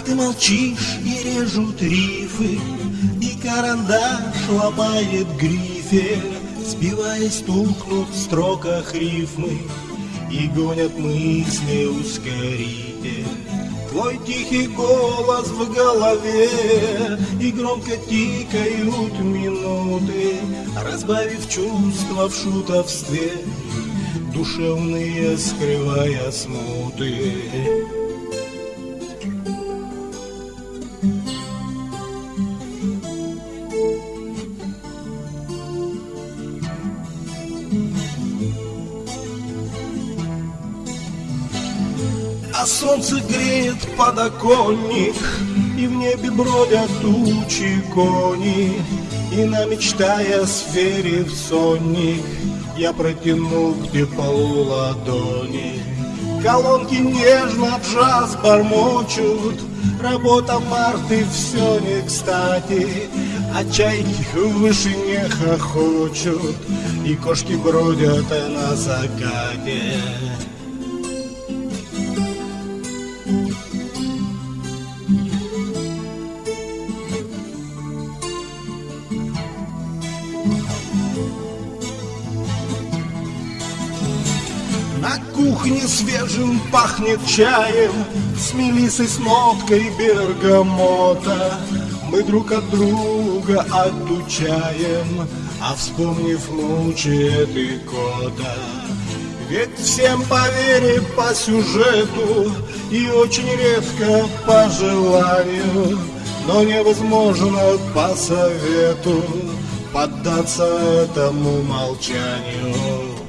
А ты молчишь и режут рифы И карандаш ломает грифель Сбиваясь тухнут в строках рифмы И гонят мысли ускоритель Твой тихий голос в голове И громко тикают минуты Разбавив чувства в шутовстве Душевные скрывая смуты А солнце греет подоконник И в небе бродят тучи кони. И на мечтая сфере в сонник Я протянул где полу ладони. Колонки нежно джаз бормочут Работа марты все не кстати А чайки в вышине хохочут И кошки бродят на закате. На кухне свежим пахнет чаем С мелисой с ноткой бергамота Мы друг от друга отучаем А вспомнив мучает и кота Ведь всем по вере, по сюжету И очень редко по желанию Но невозможно по совету Поддаться этому молчанию